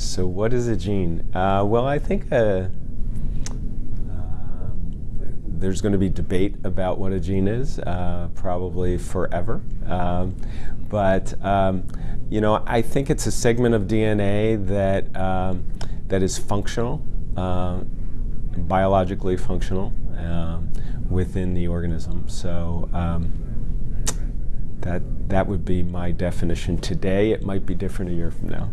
So what is a gene? Uh, well, I think uh, uh there's going to be debate about what a gene is, uh, probably forever. Um, but um, you know, I think it's a segment of DNA that um, that is functional, uh, biologically functional um, within the organism. So um, that that would be my definition today. It might be different a year from now.